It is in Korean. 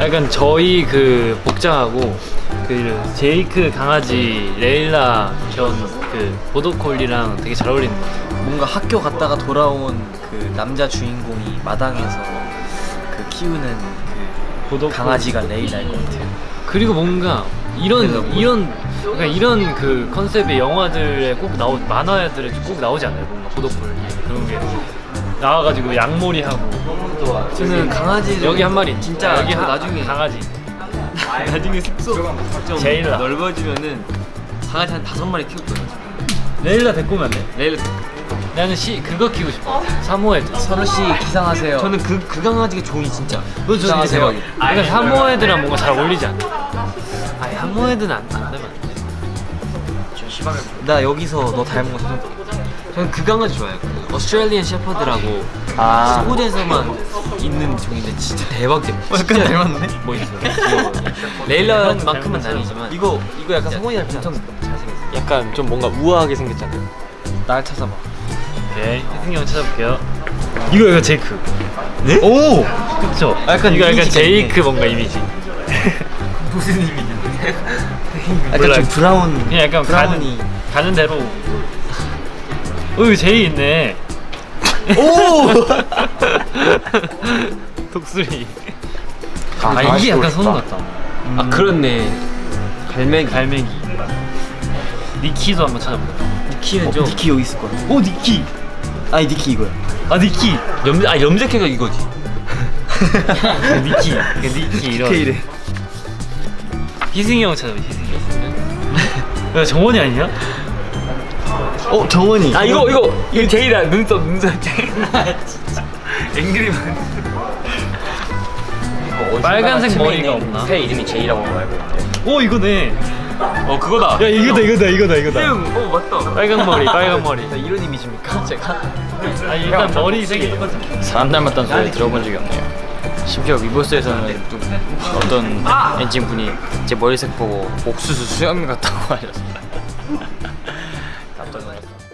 약간 저희 그 복장하고 그 제이크 강아지 레일라 견 그 보더콜리랑 되게 잘 어울리는 것 같아요. 뭔가 학교 갔다가 돌아온 그 남자 주인공이 마당에서 그 키우는 그 보더콜리. 강아지가 레일라일 것 같아요. 그리고 뭔가 이런 이런 그러니까 이런 그 컨셉의 영화들에 꼭 나오 만화들에 꼭 나오지 않아요 뭔가 보더콜리 그런 게 나와가지고 양머리 하고 저는 강아지를 여기 한 마리 진짜 여기 저 하, 나중에 강아지 나중에 숙소 좀 제일라. 넓어지면은 강아지 한 다섯 마리 키울 거예요. 레일라 데리고 오면 안 돼? 레일라 나는 시 그거 키우고 싶어 사모예드 선우 씨 기상하세요. 저는 그 그 강아지가 종이 진짜. 너 진짜 기상하세요. 그러니까 사모예드랑 뭔가 잘 어울리지 않아? 아니 사모예드는 안, 안 되면 안 돼. 나 여기서 너 닮은 거 사진. 저는 그 강아지 좋아해요. 그 Australian Shepherd라고 아. 소곳에서만 있는 종인데 진짜 대박이야. 약간 닮았네? 뭐 있어요? 귀여워요. 레일라만큼은 아니지만 이거 이거 약간 성훈이 닮지 않아? 잘생겼어. 약간 좀 뭔가 우아하게 생겼잖아요. 날 찾아봐. 오케이 희승이 형 찾아볼게요 이거 이거 제이크 네? 오! 그쵸? 아, 약간 이거 약간 제이크 뭔가 이미지 무슨? 몰라요. 약간 좀 brown. 그냥 약간 brown이. 가는, 가는 대로 어 이거 제이 있네 오! 독수리 아, 아 이게 약간 선우 같다 아 그렇네. 갈매기. 갈매기 니키도 한번 찾아볼까 니키는 좀. 니키 여기 있을 거야. 오 니키 아니 니키 이거야. 아 니키 염, 아 염색해가 이거지. 니키 그 니키 이런 K래. 희승이 형 찾아봐 희승이 형 야, 정원이 아니야? 어 정원이. 아 이거 이거 이거 제이다 눈썹 눈썹 제이. 진짜. 앵그리만. 빨간색 머리가 없나? 새 이름이 제이라고 알고 있는데. 오 이거네 어 그거다. 야 이거다 이거다 이거다 이거다 어 맞다. 빨간 머리 빨간 머리 나 이런 이미지입니까? 제가? 아 일단 머리 색이 사람 닮았다는 소리 들어본 적이 없네요. 심지어 위버스에서는 좀 어떤 엔진 분이 제 머리색 보고 옥수수 수염 같다고 하셨어요. ありがとう